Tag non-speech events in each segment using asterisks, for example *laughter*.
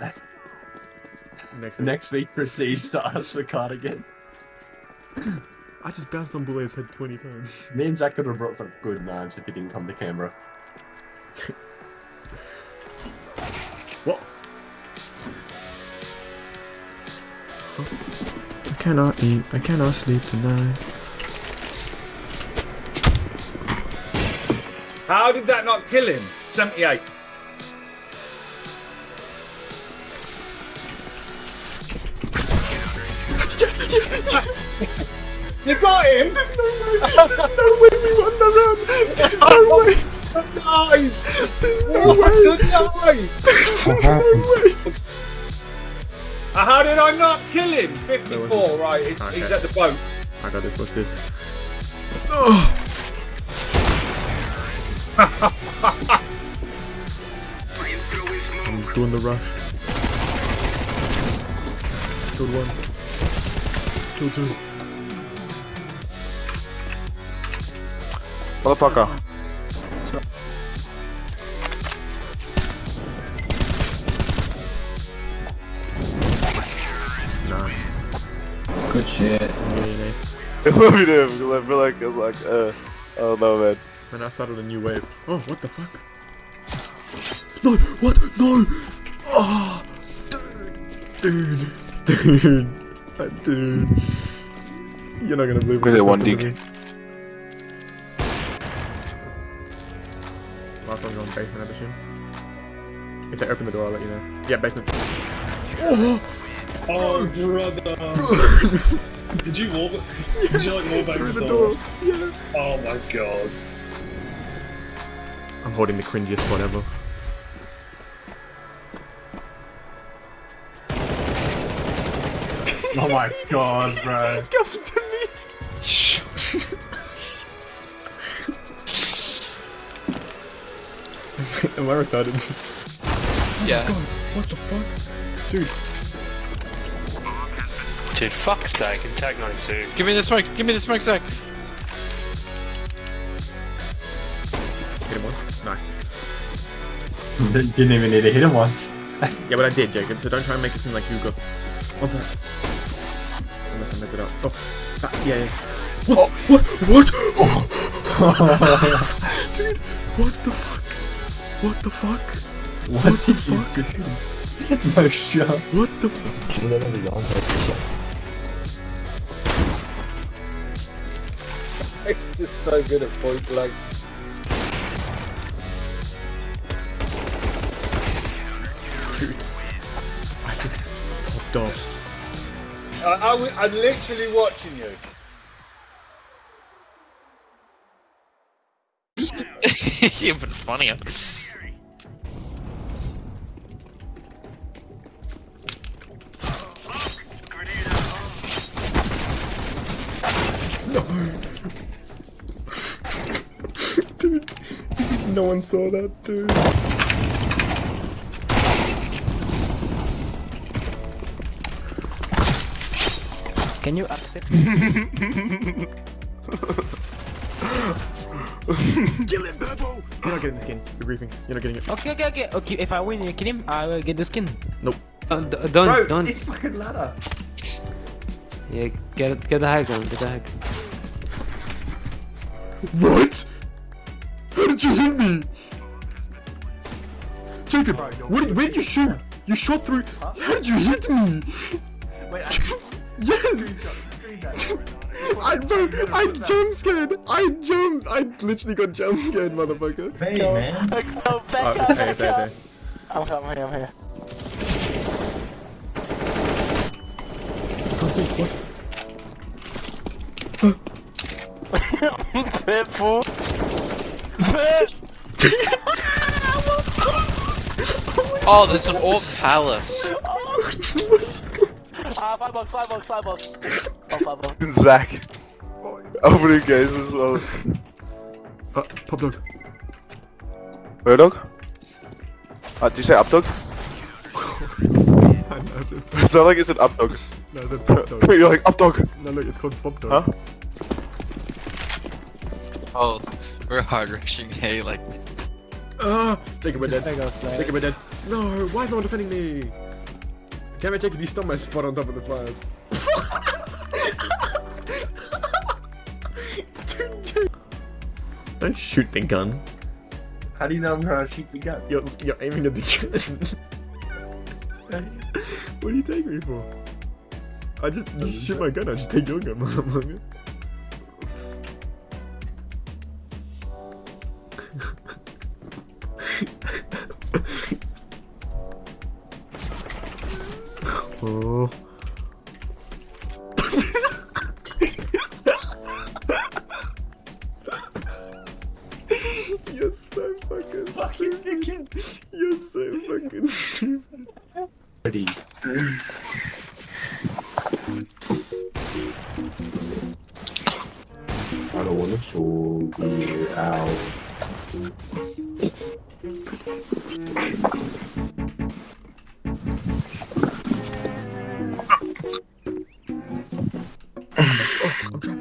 Next week. Next week proceeds to ask for cardigan. I just bounced on Boulet's head 20 times. Me and Zach could have brought some good knives if he didn't come to Canberra. What? I cannot eat, I cannot sleep tonight. How did that not kill him? 78. Yes, yes, yes! You got him! There's no way! There's no way we won the run! There's no way! Nice! There's no What way! a nice! There's no way! Uh, How did I not kill him? 54, wasn't- right, it's, he's at the boat. I got this, watch this. *sighs* Oh. I'm doing the rush. Good one. Killed two. Motherfucker. Nice. Good shit. Really nice. It would be there because I feel like it's like, uh, oh no, man. And I started a new wave. Oh, what the fuck? No, what? No! Oh, dude. Dude. Dude. Dude. You're not gonna believe Look at that what one just dig. happened to me. Last one's going basement, I assume. If they open the door, I'll let you know. Yeah, basement. Oh, oh brother. Did you wall? Did you like wall back Through the the door? door. Yeah. Oh my god. I'm holding the cringiest spot ever. Oh my god, bro. *laughs* Come to me! *laughs* Am I retarded? Yeah. Oh god, what the fuck? Dude, Dude, fuck Stag and Tag 92. Give me the smoke. Give me the smoke, Zach. hit him once. Nice. Didn't didn't even need to hit him once. *laughs* Yeah, but I did, Jacob, so don't try and make it seem like you got. One sec. Unless I messed it up. Oh, ah, yeah, yeah. What? What? What? Dude, what the fuck? What the fuck? what, What the fuck? no shot. What the fuck? It's just so good at point blank. Dude, I just popped off. I, I, w- I'm literally watching you. yeah, but it's funnier. No. Dude, *laughs* no one saw that, dude. Can you accept? Kill him, Burbo! You're not getting the skin. You're griefing. You're not getting it. Okay, okay, okay. Okay, if I win, you kill him. I will get the skin. Nope. Uh, don't, uh, don't, Bro, don't. this fucking ladder. Yeah, get it, get the hack on, get the hack. What? How did you hit me? Jacob, what did, where did you shoot? You shot through. How did you hit me? Wait, *laughs* yes! *laughs* I bro, I jump scared. I jumped. I literally got jump scared, motherfucker. Hey, man. Go Oh, back it's hey, it's hey, it's hey. I'm here, I'm here, I'm here. Can't see. What? *laughs* Careful. *laughs* Oh, there's an Orc Palace. Five bucks, five bucks, five bucks. Oh, five bucks. *laughs* Zach. Opening games as well. Uh, pop dog. Where dog? Uh, did you say up dog? I know, dude. It like you said up dog. No, it's a pop dog. *laughs* You're like up dog. No, look, it's called pop dog. Huh? Oh, we're hard rushing hay like Ah, *gasps* Jacob, we're dead. Jacob, we're dead. No, why is no one defending me? Can I check if you stole my spot on top of the fires? *laughs* Don't shoot the gun. How do you know I'm trying to shoot the gun? You're, you're aiming at the gun. *laughs* *laughs* what do you take me for? I just you shoot my gun, I just take your gun, motherfucker. Oh. *laughs* You're so fucking stupid. You're so fucking stupid. Ready.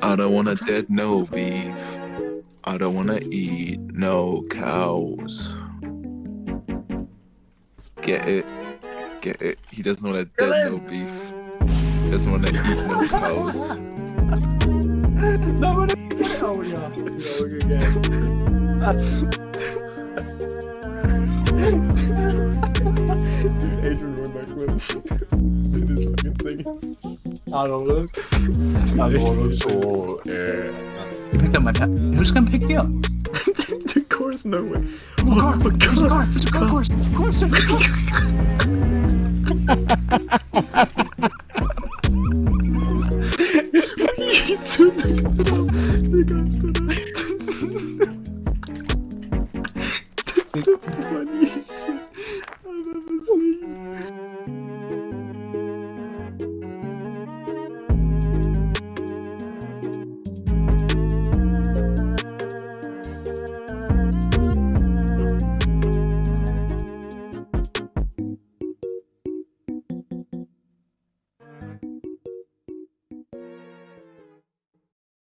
I don't wanna dead no beef. I don't wanna eat no cows. Get it? Get it? He doesn't wanna dead no beef. He doesn't wanna eat no cows. No, no, oh yeah. No, we're. Dude, Adrian ruined that clip. I don't look. I don't wanna show. You picked up my pet. Who's gonna pick me up? *laughs* the chorus, no way. Oh, car. my There's a car. There's a car. Of course. Of course. He stood *laughs* *laughs* the the guy stood up.